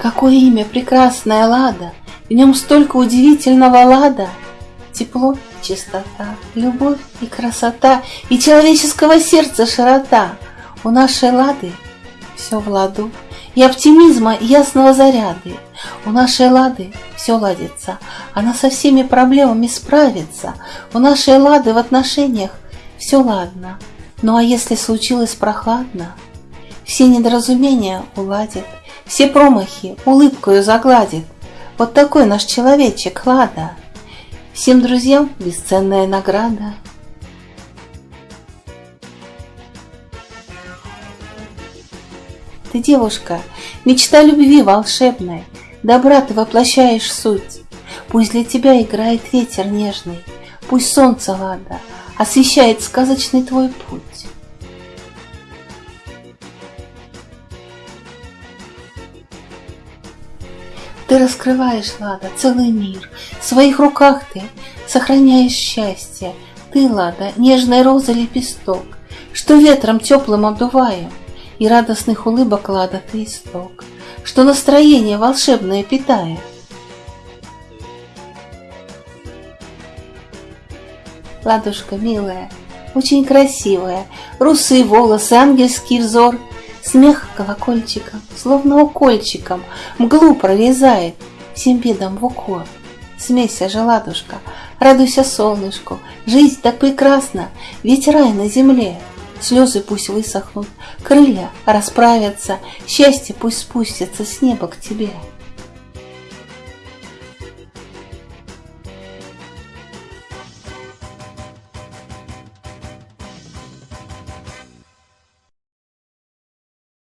Какое имя прекрасное Лада, В нем столько удивительного лада, Тепло чистота, любовь и красота, И человеческого сердца широта. У нашей Лады все в ладу, И оптимизма и ясного заряды. У нашей Лады все ладится, Она со всеми проблемами справится. У нашей Лады в отношениях все ладно, Ну а если случилось прохладно, Все недоразумения уладит, все промахи улыбкою загладит. Вот такой наш человечек Лада. Всем друзьям бесценная награда. Ты девушка, мечта любви волшебной, Добра ты воплощаешь суть. Пусть для тебя играет ветер нежный, Пусть солнце Лада освещает сказочный твой путь. Ты раскрываешь, Лада, целый мир. В своих руках ты сохраняешь счастье. Ты, Лада, нежной розы лепесток, Что ветром теплым обдуваем, И радостных улыбок, Лада, ты исток, Что настроение волшебное питает. Ладушка милая, очень красивая, Русые волосы, ангельский взор — Смех колокольчиком, словно укольчиком, Мглу прорезает, всем бедам в укор. Смейся же, ладушка, радуйся солнышку, Жизнь так прекрасна, ведь рай на земле. Слезы пусть высохнут, крылья расправятся, Счастье пусть спустится с неба к тебе.